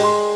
Música